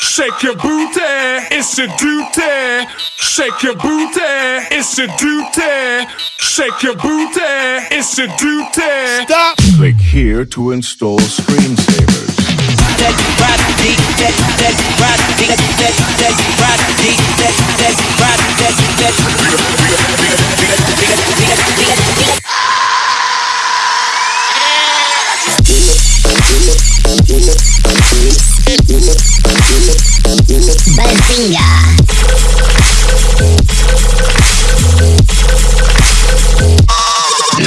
Shake your booty, it's your duty. Shake your booty, it's your duty. Shake your booty, it's your duty. Stop! Click here to install screensavers.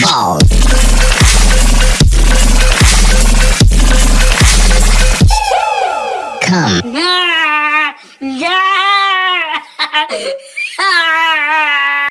balls. Come. Ah.